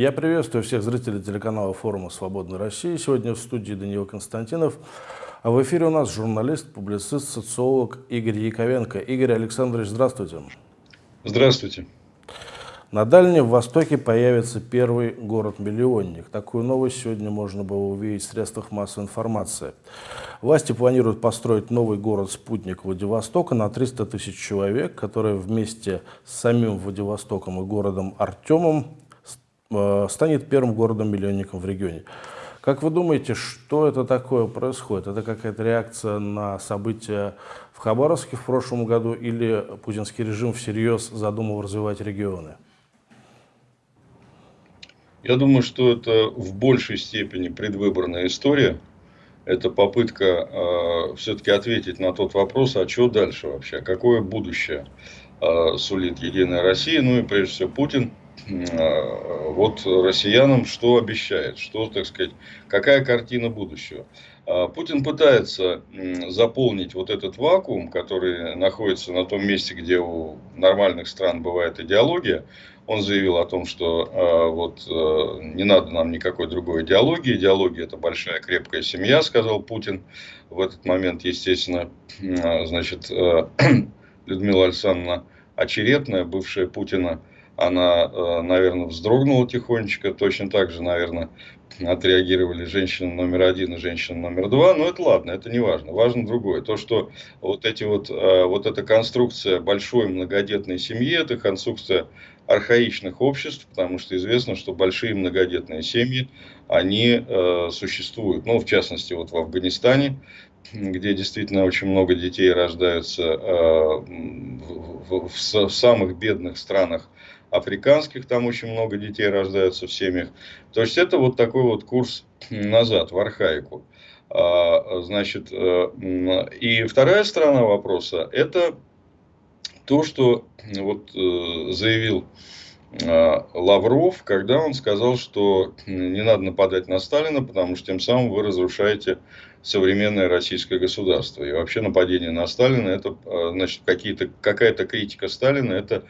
Я приветствую всех зрителей телеканала форума «Свободной России». Сегодня в студии Даниил Константинов. А в эфире у нас журналист, публицист, социолог Игорь Яковенко. Игорь Александрович, здравствуйте. Здравствуйте. На Дальнем Востоке появится первый город-миллионник. Такую новость сегодня можно было увидеть в средствах массовой информации. Власти планируют построить новый город-спутник Владивостока на 300 тысяч человек, который вместе с самим Владивостоком и городом Артемом станет первым городом-миллионником в регионе. Как вы думаете, что это такое происходит? Это какая-то реакция на события в Хабаровске в прошлом году или путинский режим всерьез задумал развивать регионы? Я думаю, что это в большей степени предвыборная история. Это попытка э, все-таки ответить на тот вопрос, а что дальше вообще, какое будущее э, сулит Единая Россия, ну и прежде всего Путин. Э, вот россиянам что обещает, что, так сказать, какая картина будущего. Э, Путин пытается заполнить вот этот вакуум, который находится на том месте, где у нормальных стран бывает идеология. Он заявил о том, что э, вот э, не надо нам никакой другой идеологии. Идеология это большая крепкая семья, сказал Путин. В этот момент, естественно, значит, э, Людмила Александровна Очеретная, бывшая Путина, она, э, наверное, вздрогнула тихонечко. Точно так же, наверное, отреагировали женщина номер один и женщина номер два, но это ладно, это не важно. Важно другое. То, что вот, эти вот, э, вот эта конструкция большой многодетной семьи, это конструкция архаичных обществ, потому что известно, что большие многодетные семьи, они э, существуют. Ну, в частности, вот в Афганистане, где действительно очень много детей рождаются э, в, в, в, в самых бедных странах африканских, там очень много детей рождаются в семьях. То есть это вот такой вот курс назад, в архаику. А, значит, э, и вторая сторона вопроса – это то, что вот э, заявил э, Лавров, когда он сказал, что не надо нападать на Сталина, потому что тем самым вы разрушаете современное российское государство. И вообще нападение на Сталина, это э, значит какие-то, какая-то критика Сталина, это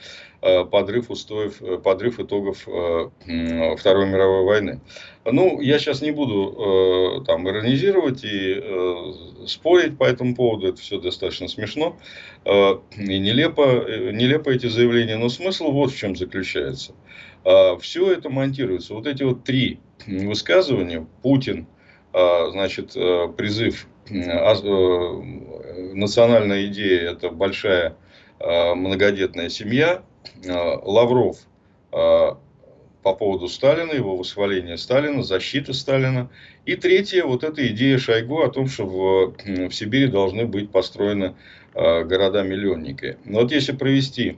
подрыв устоев, подрыв итогов Второй мировой войны. Ну, я сейчас не буду там иронизировать и спорить по этому поводу, это все достаточно смешно э, и нелепо, э, нелепо эти заявления, но смысл вот в чем заключается. Э, все это монтируется. Вот эти вот три высказывания, Путин, значит, призыв, национальная идея – это большая многодетная семья, Лавров по поводу Сталина, его восхваления Сталина, защита Сталина. И третье, вот эта идея Шойгу о том, что в, в Сибири должны быть построены э, города-миллионники. Но вот если провести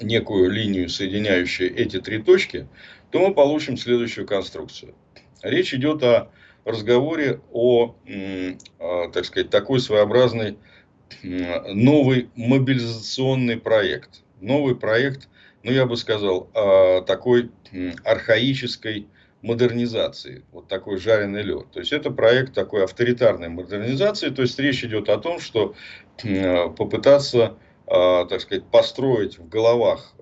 некую линию, соединяющую эти три точки, то мы получим следующую конструкцию. Речь идет о разговоре о, э, так сказать, такой своеобразный новый мобилизационный проект. Новый проект ну, я бы сказал, такой архаической модернизации, вот такой жареный лед. То есть это проект такой авторитарной модернизации, то есть речь идет о том, что попытаться, так сказать, построить в головах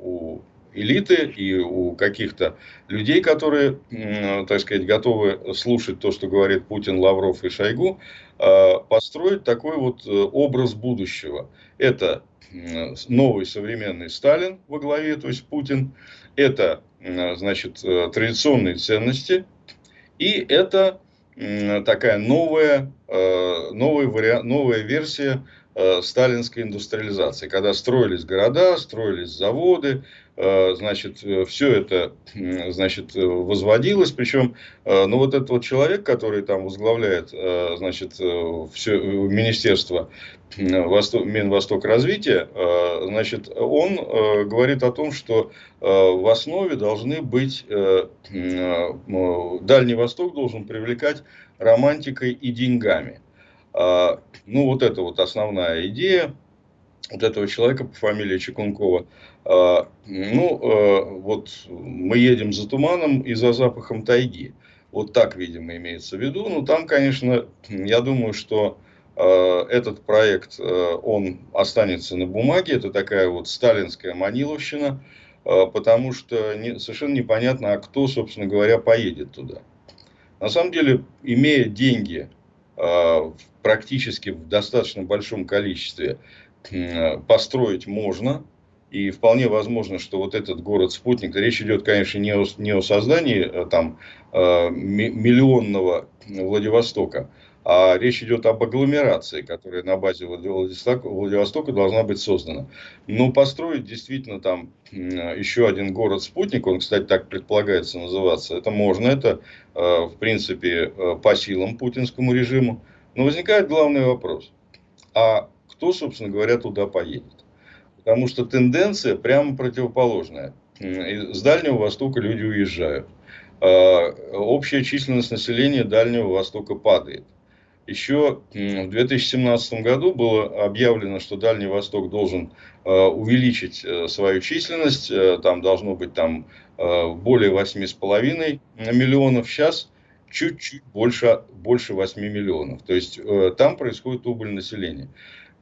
у элиты и у каких-то людей, которые, так сказать, готовы слушать то, что говорит Путин, Лавров и Шойгу, построить такой вот э, образ будущего. Это новый современный Сталин во главе, то есть Путин. Это, значит, э, традиционные ценности. И это такая новая, э, новая, вариант, новая версия сталинской индустриализации, когда строились города, строились заводы, значит, э, все это, значит, возводилось, причем, э, ну, вот этот вот человек, который там возглавляет, значит, все министерство Восток, Минвосток развития, значит, он говорит о том, что в основе должны быть, Дальний Восток должен привлекать романтикой и деньгами. Ну, вот это вот основная идея вот этого человека по фамилии Чекункова. А, ну, а, вот мы едем за туманом и за запахом тайги. Вот так, видимо, имеется в виду. Но там, конечно, я думаю, что а, этот проект, он останется на бумаге. Это такая вот сталинская маниловщина. потому что не, совершенно непонятно, а кто, собственно говоря, поедет туда. На самом деле, имея деньги практически в достаточно большом количестве, построить можно, и вполне возможно, что вот этот город-спутник, речь идет, конечно, не о, не о создании э, там, э, миллионного Владивостока, а речь идет об агломерации, которая на базе Владивостока, Владивостока должна быть создана. Но построить действительно там еще один город-спутник, он, кстати, так предполагается называться, это можно, это, э, в принципе, по силам путинскому режиму. Но возникает главный вопрос, а кто, собственно говоря, туда поедет? Потому что тенденция прямо противоположная. С Дальнего Востока люди уезжают. А, общая численность населения Дальнего Востока падает. Еще в 2017 году было объявлено, что Дальний Восток должен а, увеличить э, свою численность. Э, там должно быть там, э, более 8,5 миллионов. Сейчас чуть-чуть больше, больше 8 миллионов. То есть там происходит убыль населения.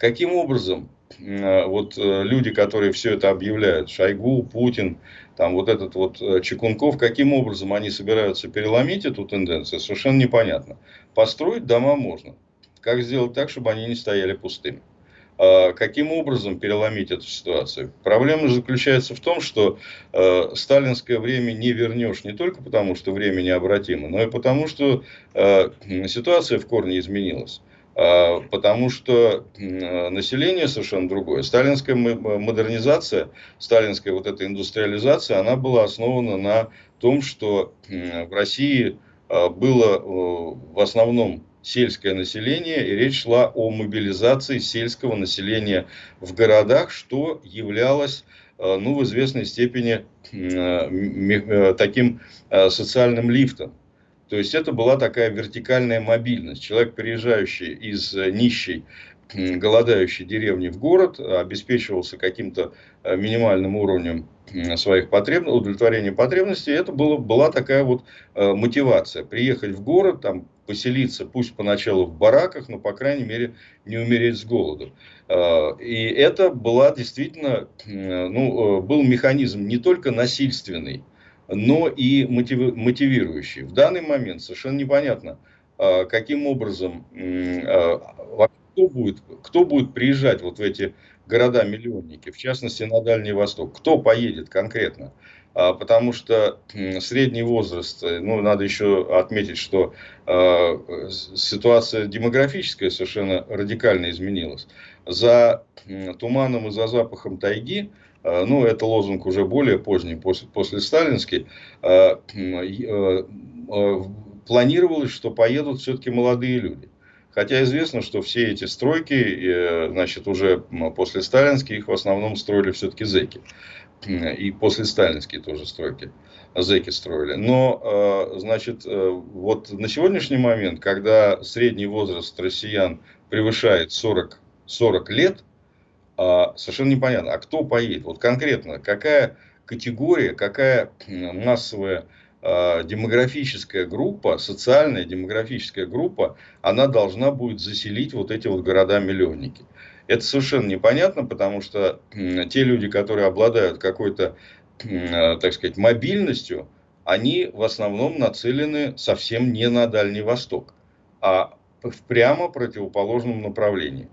Каким образом Э, вот э, люди, которые все это объявляют, Шойгу, Путин, там вот этот вот э, Чекунков, каким образом они собираются переломить эту тенденцию, совершенно непонятно. Построить дома можно. Как сделать так, чтобы они не стояли пустыми? А каким образом переломить эту ситуацию? Проблема заключается в том, что э, сталинское время не вернешь не только потому, что время необратимо, но и потому, что э, ситуация в корне изменилась. А, потому что население совершенно другое. Сталинская модернизация, сталинская вот эта индустриализация, она была основана на том, что в России а, было в основном сельское население, и речь шла о мобилизации сельского населения в городах, что являлось а, ну, в известной степени таким социальным лифтом. То есть это была такая вертикальная мобильность. Человек, приезжающий из э, нищей, голодающей деревни в город, обеспечивался каким-то э, минимальным уровнем своих потребностей, удовлетворения потребностей. Это было, была такая вот э, мотивация. Приехать в город, там, поселиться, пусть поначалу в бараках, но, по крайней мере, не умереть с голоду. И это была действительно, ну, был механизм не только насильственный, но и мотивирующий. В данный момент совершенно непонятно, а, каким образом, а, кто будет, кто будет приезжать вот в эти города-миллионники, в частности на Дальний Восток, кто поедет конкретно. А, потому что средний возраст, э, ну, надо еще отметить, что ситуация демографическая совершенно радикально изменилась. За туманом и за запахом тайги ну, это лозунг уже более поздний, после, после сталинский, э, э, планировалось, что поедут все-таки молодые люди. Хотя известно, что все эти стройки, значит, уже после сталинских их в основном строили все-таки зеки. И после сталинские тоже стройки зеки строили. Но, значит, вот на сегодняшний момент, когда средний возраст россиян превышает 40, 40 лет, а, совершенно непонятно, а кто поедет? Вот конкретно, какая категория, какая массовая а, демографическая группа, социальная демографическая группа, она должна будет заселить вот эти вот города-миллионники. Это совершенно непонятно, потому что те люди, которые обладают какой-то, а, так сказать, мобильностью, они в основном нацелены совсем не на Дальний Восток, а в прямо противоположном направлении.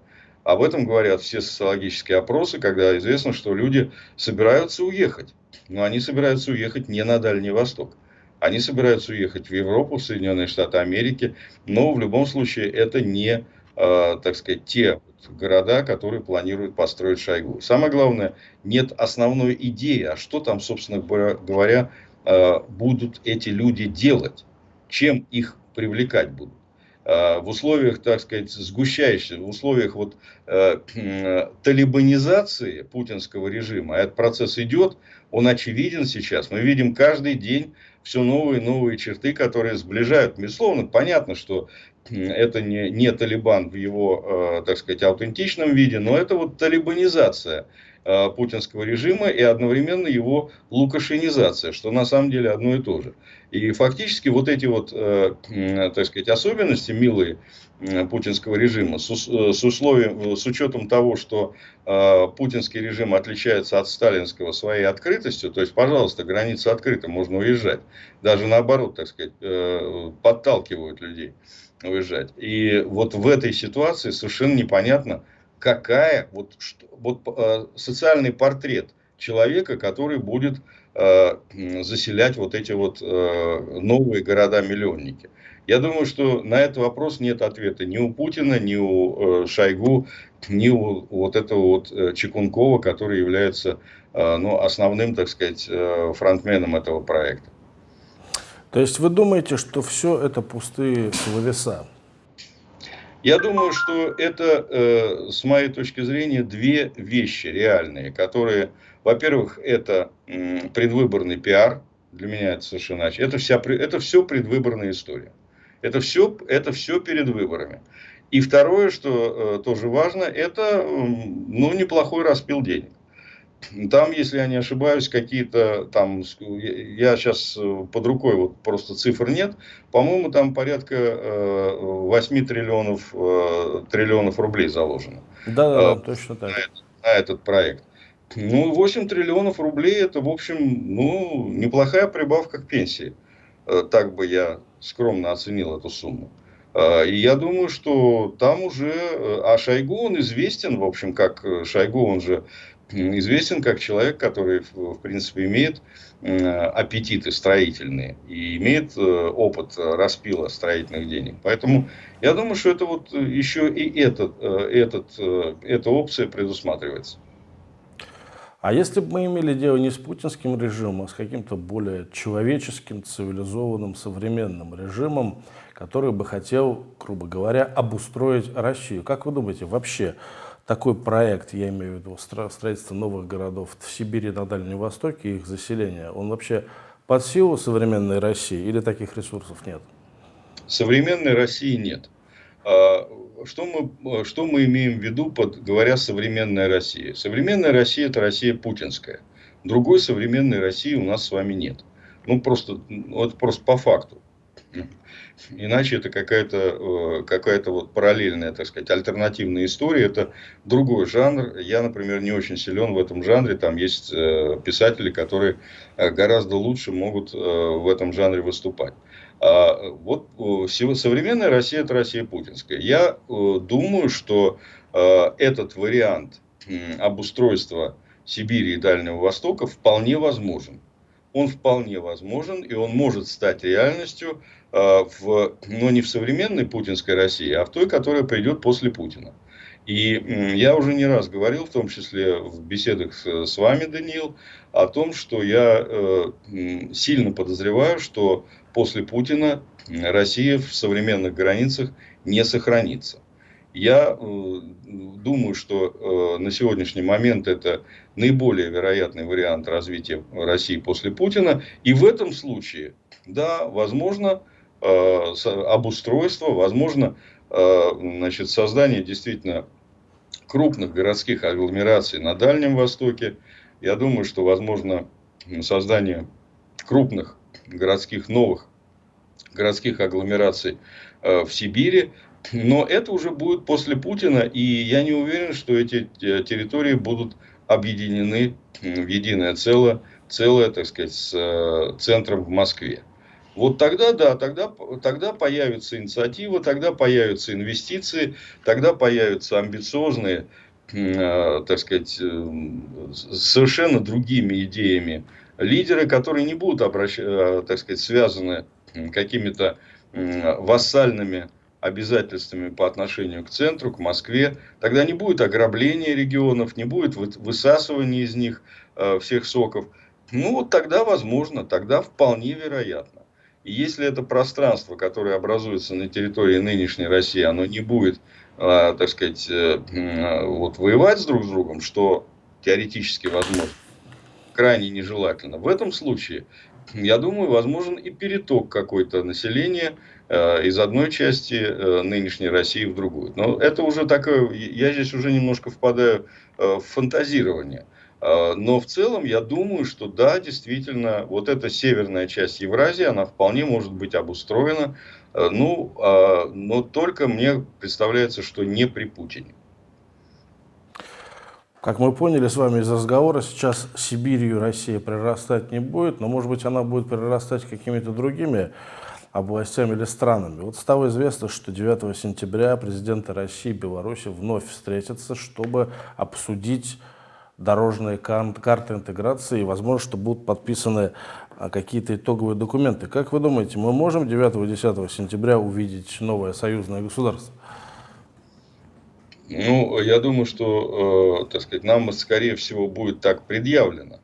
Об этом говорят все социологические опросы, когда известно, что люди собираются уехать. Но они собираются уехать не на Дальний Восток. Они собираются уехать в Европу, в Соединенные Штаты Америки. Но в любом случае это не, э, так сказать, те города, которые планируют построить Шойгу. Самое главное, нет основной идеи, а что там, собственно говоря, э, будут эти люди делать, чем их привлекать будут. Э, в условиях, так сказать, сгущающихся, в условиях вот, э, талибанизации путинского режима, этот процесс идет, он очевиден сейчас. Мы видим каждый день все новые и новые черты, которые сближают. Безусловно, понятно, что это не, не Талибан в его, э, так сказать, аутентичном виде, но это вот талибанизация путинского режима и одновременно его лукашенизация, что на самом деле одно и то же. И фактически вот эти вот, э, так сказать, особенности милые путинского режима с, с условием, с учетом того, что э, путинский режим отличается от сталинского своей открытостью, то есть, пожалуйста, граница открыта, можно уезжать. Даже наоборот, так сказать, э, подталкивают людей уезжать. И вот в этой ситуации совершенно непонятно, какая вот, что, вот э, социальный портрет человека, который будет э, заселять вот эти вот э, новые города-миллионники. Я думаю, что на этот вопрос нет ответа ни у Путина, ни у э, Шойгу, ни у вот этого вот э, Чекункова, который является э, ну, основным, так сказать, э, фронтменом этого проекта. То есть вы думаете, что все это пустые словеса? Я думаю, что это, э, с моей точки зрения, две вещи реальные, которые, во-первых, это предвыборный пиар, для меня это совершенно иначе, это, вся, это все предвыборная история. Это все, это все перед выборами. И второе, что э, тоже важно, это ну, неплохой распил денег. Там, если я не ошибаюсь, какие-то там, я сейчас э, под рукой, вот просто цифр нет, по-моему, там порядка э, 8 триллионов, э, триллионов рублей заложено. Да, да, да, точно так. На этот, на этот проект. Ну, 8 триллионов рублей, это, в общем, ну, неплохая прибавка к пенсии. Э, так бы я скромно оценил эту сумму. Э, и я думаю, что там уже... А Шойгу, он известен, в общем, как Шойгу, он же известен как человек, который, в принципе, имеет аппетиты строительные и имеет э, опыт распила строительных денег. Поэтому я думаю, что это вот еще и этот, э, этот, э, эта опция предусматривается. А если бы мы имели дело не с путинским режимом, а с каким-то более человеческим, цивилизованным, современным режимом, который бы хотел, грубо говоря, обустроить Россию, как вы думаете, вообще такой проект, я имею в виду строительство новых городов в Сибири, на Дальнем Востоке, их заселение, он вообще под силу современной России или таких ресурсов нет? Современной России нет. А, что мы, что мы имеем в виду, под, говоря «современная Россия»? Современная Россия – это Россия путинская. Другой современной России у нас с вами нет. Ну, просто, вот просто по факту. Иначе это какая-то э, какая вот параллельная, так сказать, альтернативная история. Это другой жанр. Я, например, не очень силен в этом жанре. Там есть э, писатели, которые э, гораздо лучше могут в этом жанре выступать. А вот современная Россия – это Россия путинская. Я думаю, что этот вариант обустройства Сибири и Дальнего Востока вполне возможен он вполне возможен, и он может стать реальностью, э, в, но не в современной путинской России, а в той, которая придет после Путина. И я уже не раз говорил, в том числе в беседах с, вами, Даниил, о том, что я э, сильно подозреваю, что после Путина Россия в современных границах не сохранится. Я э, думаю, что э, на сегодняшний момент это наиболее вероятный вариант развития России после Путина. И в этом случае, да, возможно э, обустройство, возможно значит, создание действительно крупных городских агломераций на Дальнем Востоке. Я думаю, что возможно создание крупных городских новых городских агломераций в Сибири. Но это уже будет после Путина, и я не уверен, что эти э, территории будут объединены в единое целое, целое, так сказать, с э, центром в Москве. Вот тогда, да, тогда, тогда появится инициатива, тогда появятся инвестиции, тогда появятся амбициозные, э, так сказать, совершенно другими идеями лидеры, которые не будут обращ... так сказать, связаны какими-то вассальными обязательствами по отношению к центру, к Москве, тогда не будет ограбления регионов, не будет высасывания из них э, всех соков. Ну, вот тогда возможно, тогда вполне вероятно. И если это пространство, которое образуется на территории нынешней России, оно не будет, э, так сказать, э, вот воевать с друг с другом, что теоретически возможно, крайне нежелательно. В этом случае, я думаю, возможен и переток какой-то населения Э, из одной части э, нынешней России в другую. Но это уже такое, я здесь уже немножко впадаю э, в фантазирование. Но в целом я думаю, что да, действительно, вот эта северная часть Евразии, она вполне может быть обустроена, ну, но только мне представляется, что не при Путине. Как мы поняли с вами из разговора, сейчас Сибирью Россия прирастать не будет, но, может быть, она будет прирастать какими-то другими областями или странами. Вот стало известно, что 9 сентября президенты России и Беларуси вновь встретятся, чтобы обсудить дорожные карты интеграции и, возможно, что будут подписаны а, какие-то итоговые документы. Как вы думаете, мы можем 9-10 сентября увидеть новое союзное государство? Ну, я думаю, что, э, так сказать, нам, скорее всего, будет так предъявлено.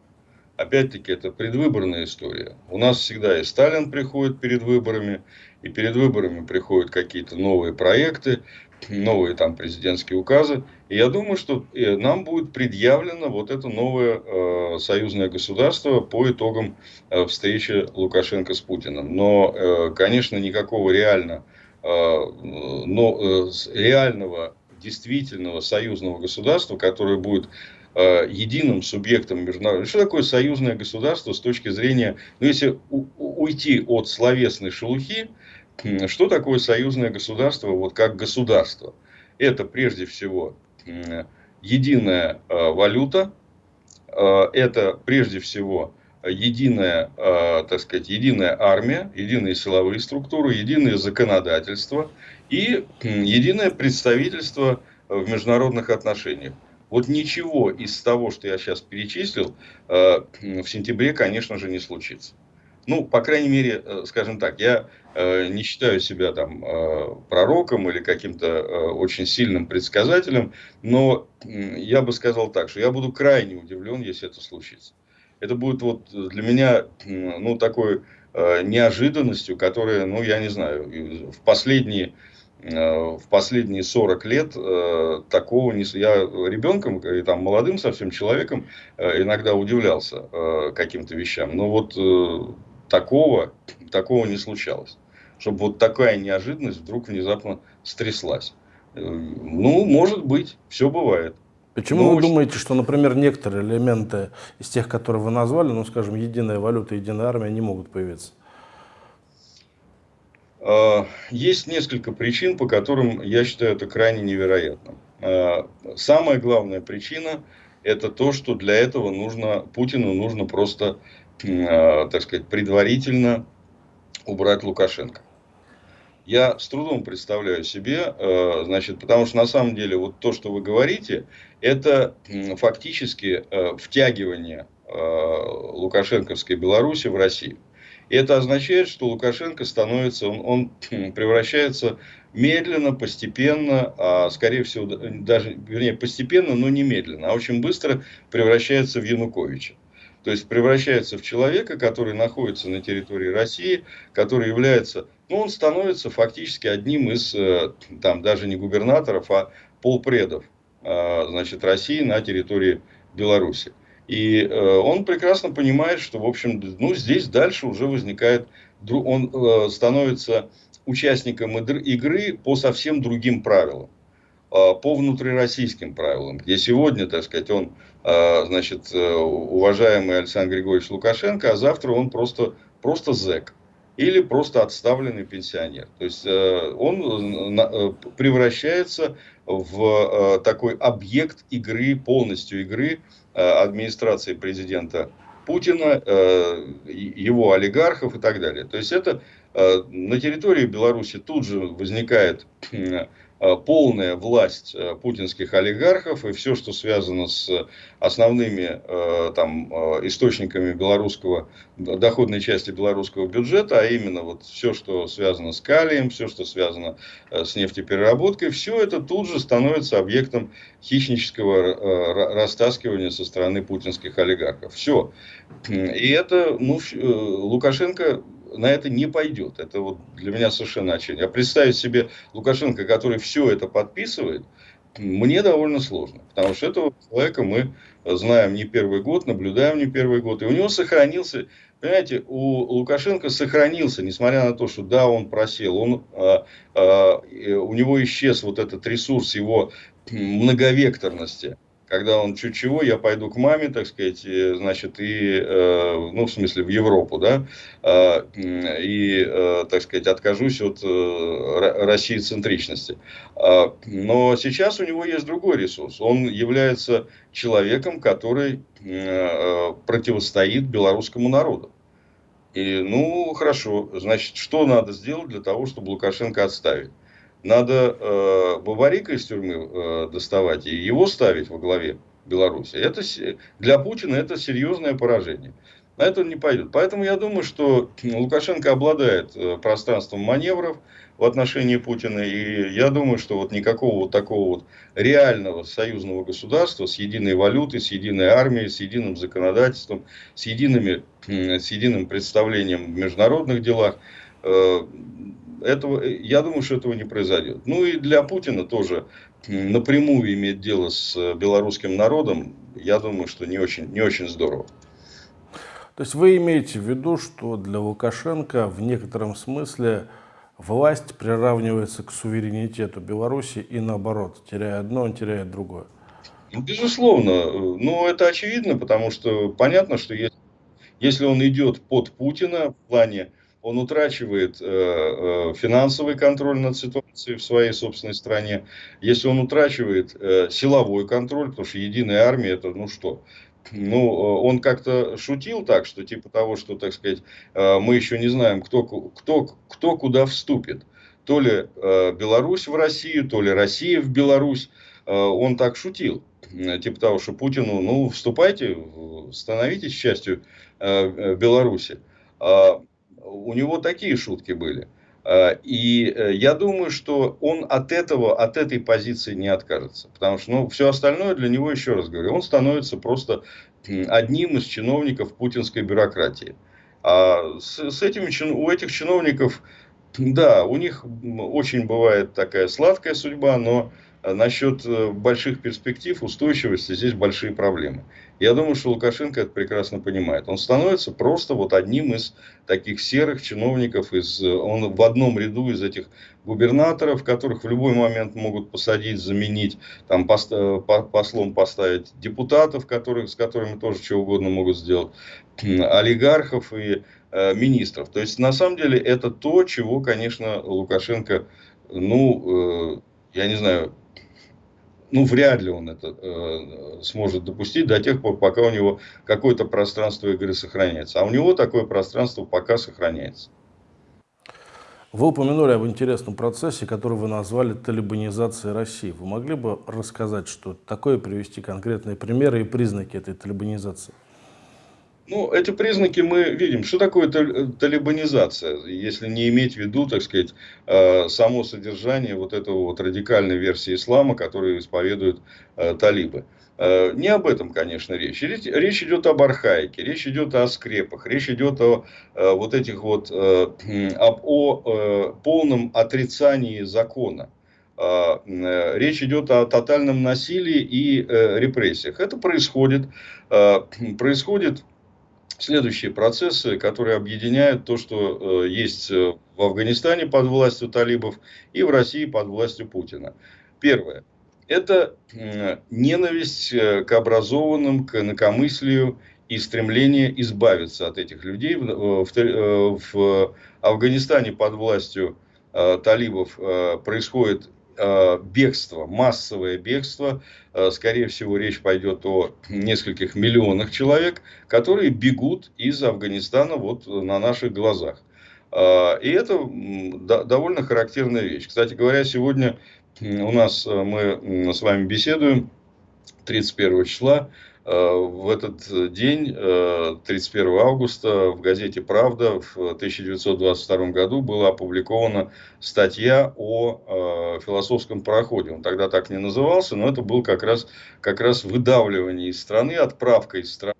Опять-таки, это предвыборная история. У нас всегда и Сталин приходит перед выборами, и перед выборами приходят какие-то новые проекты, новые там президентские указы. И я думаю, что э, нам будет предъявлено вот это новое э, союзное государство по итогам э, встречи Лукашенко с Путиным. Но, э, конечно, никакого реально, э, но, э, реального действительного союзного государства, которое будет э, единым субъектом международного. Что такое союзное государство с точки зрения, ну если уйти от словесной шелухи, что такое союзное государство вот как государство? Это прежде всего единая э, валюта, э, это прежде всего единая, так сказать, единая армия, единые силовые структуры, единое законодательство – и единое представительство в международных отношениях. Вот ничего из того, что я сейчас перечислил, э, в сентябре, конечно же, не случится. Ну, по крайней мере, э, скажем так, я э, не считаю себя там пророком или каким-то очень сильным предсказателем, но я бы сказал так, что я буду крайне удивлен, если это случится. Это будет вот для меня, ну, такой неожиданностью, которая, ну, я не знаю, в последние Э, в последние 40 лет э, такого не... Я ребенком и там молодым совсем человеком э, иногда удивлялся каким-то вещам. Но вот такого, такого не случалось. Чтобы вот такая неожиданность вдруг внезапно стряслась. Ну, может быть, все бывает. Почему Но вы очень... думаете, что, например, некоторые элементы из тех, которые вы назвали, ну, скажем, единая валюта, единая армия, не могут появиться? А, есть несколько причин, по которым я считаю это крайне невероятным. А, самая главная причина – это то, что для этого нужно, Путину нужно просто, а, так сказать, предварительно убрать Лукашенко. Я с трудом представляю себе, значит, потому что на самом деле вот то, что вы говорите, это фактически втягивание Лукашенковской Беларуси в Россию. И это означает, что Лукашенко становится, он, он превращается медленно, постепенно, а скорее всего, даже, вернее, постепенно, но не медленно, а очень быстро превращается в Януковича. То есть превращается в человека, который находится на территории России, который является, ну, он становится фактически одним из, э, там, даже не губернаторов, а полпредов, а, значит, России на территории Беларуси. И э, он прекрасно понимает, что, в общем, ну, здесь дальше уже возникает, он э, становится участником игры по совсем другим правилам, э, по внутрироссийским правилам, где сегодня, так сказать, он, значит, уважаемый Александр Григорьевич Лукашенко, а завтра он просто, просто зэк или просто отставленный пенсионер. То есть он превращается в такой объект игры, полностью игры Э, администрации президента Путина, э, его олигархов и так далее. То есть это э, на территории Беларуси тут же возникает Э, полная власть э, путинских олигархов и все, что связано с основными э, там, источниками белорусского, доходной части белорусского бюджета, а именно вот все, что связано с калием, все, что связано с нефтепереработкой, все это тут же становится объектом хищнического растаскивания со стороны путинских олигархов. Все. И это, ну, Лукашенко на это не пойдет. Это вот для меня совершенно очевидно. А представить себе Лукашенко, который все это подписывает, мне довольно сложно. Потому что этого человека мы знаем не первый год, наблюдаем не первый год. И у него сохранился, понимаете, у Лукашенко сохранился, несмотря на то, что да, он просел, он, а, а, у него исчез вот этот ресурс его многовекторности когда он чуть чего, я пойду к маме, так сказать, значит, и, э, ну, в смысле, в Европу, да, э, и, э, так сказать, откажусь от России центричности. А, но сейчас у него есть другой ресурс. Он является человеком, который противостоит белорусскому народу. И, ну, хорошо, значит, что надо сделать для того, чтобы Лукашенко отставить? Надо э, Бабарика из тюрьмы э, доставать и его ставить во главе Беларуси. Это, для Путина это серьезное поражение. На это он не пойдет. Поэтому я думаю, что Лукашенко обладает э, пространством маневров в отношении Путина. И я думаю, что вот никакого вот такого вот реального союзного государства с единой валютой, с единой армией, с единым законодательством, с, едиными, с единым представлением в международных делах э, этого, э, я думаю, что этого не произойдет. Ну и для Путина тоже напрямую иметь дело с э, белорусским народом, я думаю, что не очень, не очень здорово. То есть вы имеете в виду, что для Лукашенко в некотором смысле власть приравнивается к суверенитету Беларуси и наоборот, теряя одно, он теряет другое? Ну, безусловно. Ну, это очевидно, потому что понятно, что если, если он идет под Путина в плане он утрачивает э, э, финансовый контроль над ситуацией в своей собственной стране, если он утрачивает э, силовой контроль, потому что единая армия это ну что, ну, он как-то шутил так, что типа того, что, так сказать, мы еще не знаем, кто, кто, кто куда вступит. То ли Беларусь в Россию, то ли Россия в Беларусь. Он так шутил. Типа того, что Путину, ну, вступайте, становитесь частью Беларуси. У него такие шутки были. А, и э, я думаю, что он от этого, от этой позиции не откажется. Потому что ну, все остальное для него, еще раз говорю, он становится просто одним из чиновников путинской бюрократии. А с, с этими, у этих чиновников, да, у них очень бывает такая сладкая судьба, но насчет э, больших перспектив, устойчивости, здесь большие проблемы. Я думаю, что Лукашенко это прекрасно понимает. Он становится просто вот одним из таких серых чиновников, из, э, он в одном ряду из этих губернаторов, которых в любой момент могут посадить, заменить, там, пост, э, послом поставить депутатов, которых, с которыми тоже что угодно могут сделать, олигархов и э, министров. То есть, на самом деле, это то, чего, конечно, Лукашенко, ну, э, я не знаю, ну, вряд ли он это э, сможет допустить до тех пор, пока у него какое-то пространство игры сохраняется. А у него такое пространство пока сохраняется. Вы упомянули об интересном процессе, который вы назвали талибанизацией России. Вы могли бы рассказать, что такое, привести конкретные примеры и признаки этой талибанизации? Ну, эти признаки мы видим. Что такое талибанизация, если не иметь в виду, так сказать, э, само содержание вот этого вот радикальной версии ислама, которую исповедуют э, талибы. Э, не об этом, конечно. Речь, речь идет об архаике, речь идет о скрепах, речь идет о вот этих вот, об, о полном отрицании закона. Речь идет о тотальном насилии и репрессиях. Это происходит, происходит следующие процессы, которые объединяют то, что э, есть э, в Афганистане под властью талибов и в России под властью Путина. Первое. Это ненависть э, к образованным, к инакомыслию и стремление избавиться от этих людей. В, в, в Афганистане под властью талибов происходит бегство, массовое бегство, э, скорее всего речь пойдет о нескольких миллионах человек, которые бегут из Афганистана вот на наших глазах. Э, и это довольно характерная вещь. Кстати говоря, сегодня у нас мы с вами беседуем 31 числа. Э, в этот день, 31 э, августа, в газете «Правда» в 1922 году была опубликована статья о э, философском пароходе. Он тогда так не назывался, но это был как раз, как раз выдавливание из страны, отправка из страны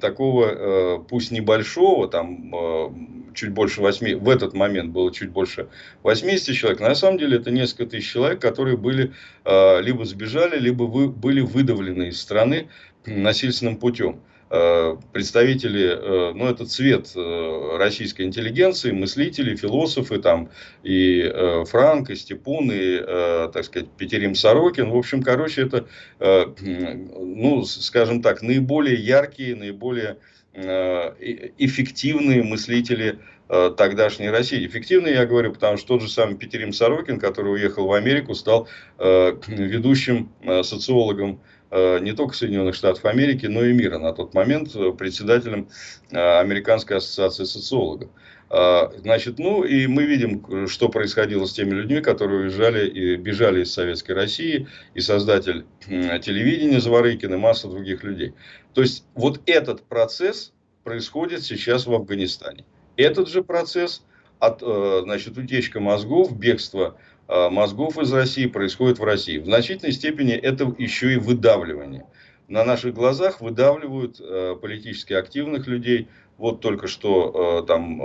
такого, пусть небольшого, там чуть больше 8, в этот момент было чуть больше 80 человек, на самом деле это несколько тысяч человек, которые были, либо сбежали, либо вы, были выдавлены из страны насильственным путем. э, представители, ну, это цвет российской интеллигенции, мыслители, философы, там, и Франк, и Степун, и, так сказать, Петерим Сорокин. В общем, короче, это, ну, скажем так, наиболее яркие, наиболее эффективные мыслители Э, тогдашней России. Эффективно я говорю, потому что тот же самый Петерим Сорокин, который уехал в Америку, стал э, ведущим э, социологом не только Соединенных Штатов Америки, но и мира на тот момент, председателем Американской ассоциации социологов. Значит, ну и мы видим, что происходило с теми людьми, которые уезжали и бежали из Советской России, и создатель телевидения Заворыкин, и масса других людей. То есть, вот этот процесс происходит сейчас в Афганистане. Этот же процесс, от, э, значит, утечка мозгов, бегство э, мозгов из России происходит в России. В значительной степени это еще и выдавливание. На наших глазах выдавливают э, политически активных людей. Вот только что там,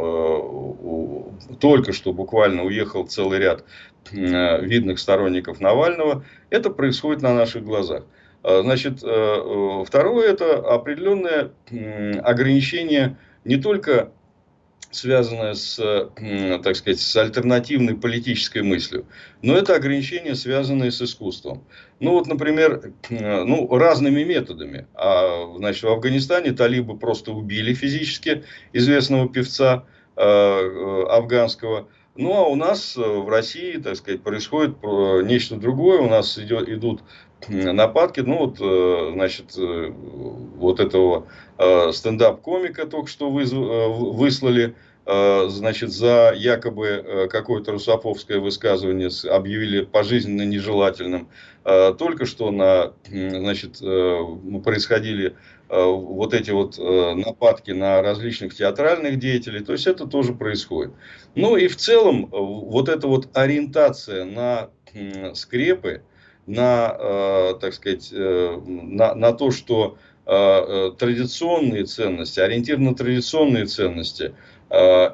только что буквально уехал целый ряд видных сторонников Навального. Это происходит на наших глазах. Значит, второе это определенное ограничение не только связанное с, так сказать, с альтернативной политической мыслью. Но это ограничения, связанные с искусством. Ну вот, например, ну, разными методами. А, значит, в Афганистане талибы просто убили физически известного певца э, э афганского. Ну, а у нас в России, так сказать, происходит нечто другое. У нас идет, идут нападки. Ну, вот, э, значит, э, вот этого э, стендап-комика только что выслали, значит, за якобы какое-то русофовское высказывание объявили пожизненно нежелательным. Только что на, значит, происходили вот эти вот нападки на различных театральных деятелей. То есть, это тоже происходит. Ну, и в целом, вот эта вот ориентация на скрепы, на, э, так сказать, э, на, на то, что э, традиционные ценности, ориентир на традиционные ценности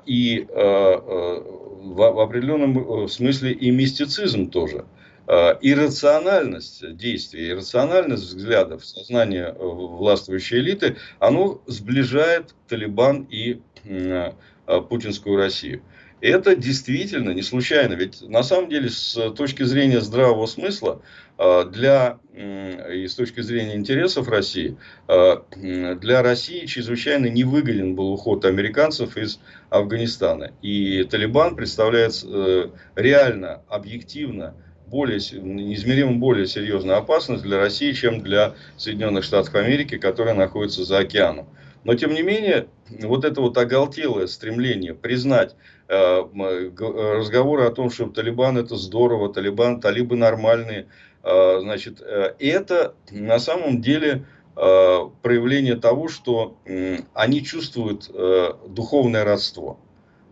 и в определенном смысле и мистицизм тоже. Иррациональность действий, иррациональность взглядов сознания властвующей элиты, оно сближает Талибан и путинскую Россию. Это действительно не случайно. Ведь на самом деле с точки зрения здравого смысла а, для, и с точки зрения интересов России, а, для России чрезвычайно невыгоден был уход американцев из Афганистана. И Талибан представляет э, реально, объективно, более, неизмеримо более серьезную опасность для России, чем для Соединенных Штатов Америки, которые находятся за океаном. Но, тем не менее, вот это вот оголтелое стремление признать э, э, разговоры о том, что Талибан это здорово, Талибан, талибы нормальные, э, значит, э, это на самом деле э, проявление того, что они чувствуют э, духовное родство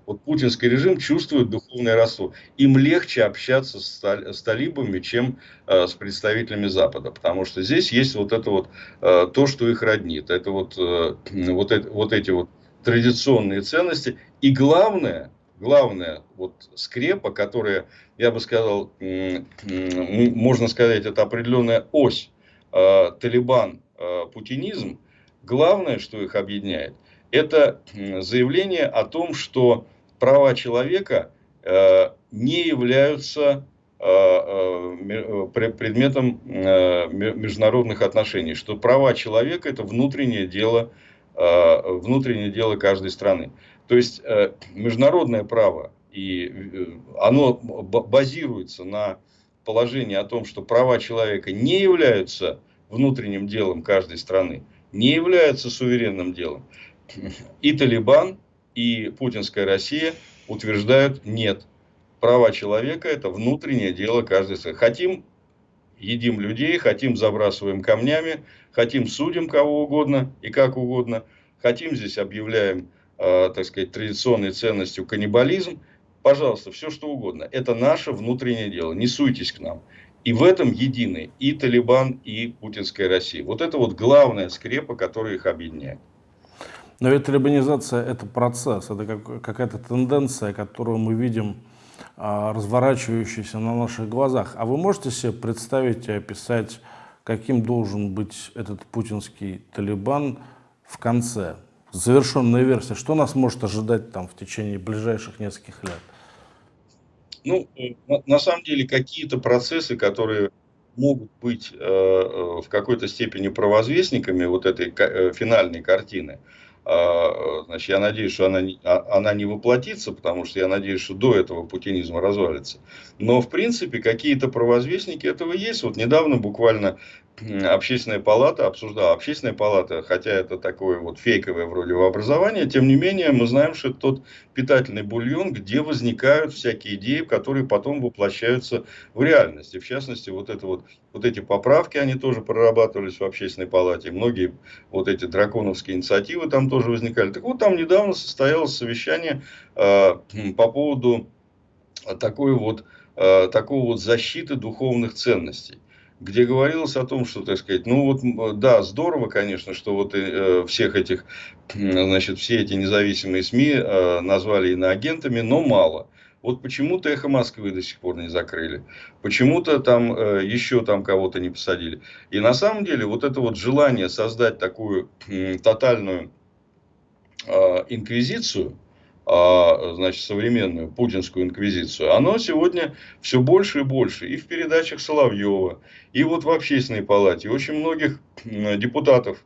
вот путинский режим чувствует духовное родство. Им легче общаться с, талибами, чем э, с представителями Запада. Потому что здесь есть вот это вот, э, то, что их роднит. Это вот, э, вот, это, вот эти вот традиционные ценности. И главное, главное, вот скрепа, которая, я бы сказал, можно сказать, это определенная ось Талибан-путинизм. Главное, что их объединяет, это заявление о том, что права человека э, не являются э, э, предметом международных отношений, что права человека это внутреннее дело, внутреннее дело каждой страны. То есть международное право, и оно базируется на положении о том, что права человека не являются внутренним делом каждой страны, не являются суверенным делом. И Талибан, и путинская Россия утверждают нет. Права человека это внутреннее дело каждой страны. Хотим едим людей, хотим забрасываем камнями, хотим судим кого угодно и как угодно, хотим здесь объявляем, э, так сказать, традиционной ценностью каннибализм. Пожалуйста, все что угодно. Это наше внутреннее дело. Не суйтесь к нам. И в этом едины и Талибан, и путинская Россия. Вот это вот главная скрепа, которая их объединяет. Но ведь либанизация – это процесс, это как, какая-то тенденция, которую мы видим а, разворачивающуюся на наших глазах. А вы можете себе представить и описать, каким должен быть этот путинский Талибан в конце? Завершенная версия. Что нас может ожидать там в течение ближайших нескольких лет? Ну, на, на самом деле, какие-то процессы, которые могут быть э, э в какой-то степени провозвестниками вот этой э, финальной картины, значит, я надеюсь, что она, а, она не воплотится, потому что я надеюсь, что до этого путинизм развалится. Но, в принципе, какие-то провозвестники этого есть. Вот недавно буквально общественная палата обсуждала. Общественная палата, хотя это такое вот фейковое вроде образование, тем не менее мы знаем, что это тот питательный бульон, где возникают всякие идеи, которые потом воплощаются в реальность. И в частности, вот, это вот, вот эти поправки, они тоже прорабатывались в общественной палате. Многие вот эти драконовские инициативы там тоже возникали. Так вот, там недавно состоялось совещание э, по поводу такой вот, э, такого вот защиты духовных ценностей где говорилось о том, что, так сказать, ну вот, да, здорово, конечно, что вот э, всех этих, значит, все эти независимые СМИ э, назвали иноагентами, но мало. Вот почему-то «Эхо Москвы» до сих пор не закрыли. Почему-то там э, еще там кого-то не посадили. И на самом деле вот это вот желание создать такую э, тотальную э, инквизицию, значит, современную путинскую инквизицию, оно сегодня все больше и больше. И в передачах Соловьева, и вот в общественной палате. Очень многих депутатов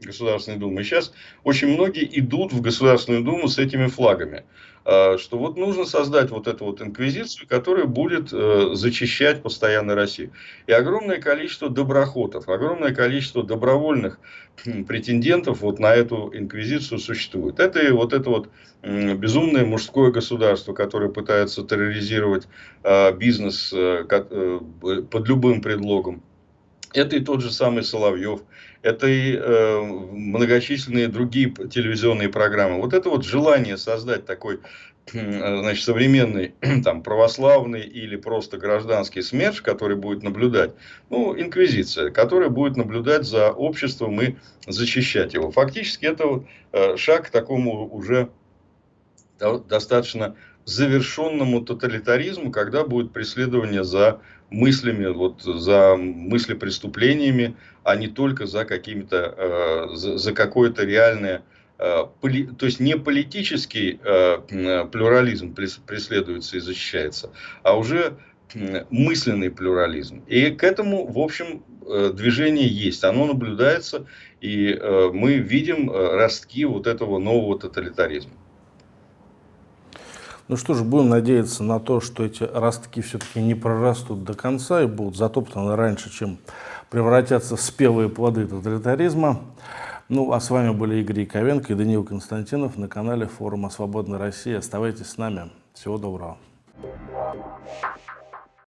Государственной Думы. И сейчас очень многие идут в Государственную Думу с этими флагами. А, что вот нужно создать вот эту вот инквизицию, которая будет э, зачищать постоянно Россию. И огромное количество доброхотов, огромное количество добровольных претендентов вот на эту инквизицию существует. Это и вот это вот безумное мужское государство, которое пытается терроризировать а, бизнес э, под любым предлогом. Это и тот же самый Соловьев, это и э, многочисленные другие телевизионные программы. Вот это вот желание создать такой значит, современный там, православный или просто гражданский СМЕРШ, который будет наблюдать, ну, инквизиция, которая будет наблюдать за обществом и защищать его. Фактически это вот, э, шаг к такому уже достаточно завершенному тоталитаризму, когда будет преследование за мыслями, вот, за мысли преступлениями, а не только за какими-то, э, за, за какое-то реальное, э, поли, то есть не политический э, плюрализм преследуется и защищается, а уже мысленный плюрализм. И к этому, в общем, э, движение есть, оно наблюдается, и э, мы видим э, ростки вот этого нового тоталитаризма. Ну что ж, будем надеяться на то, что эти ростки все-таки не прорастут до конца и будут затоптаны раньше, чем превратятся в спелые плоды тоталитаризма. Ну, а с вами были Игорь Яковенко и Даниил Константинов на канале форума «Свободная Россия». Оставайтесь с нами. Всего доброго.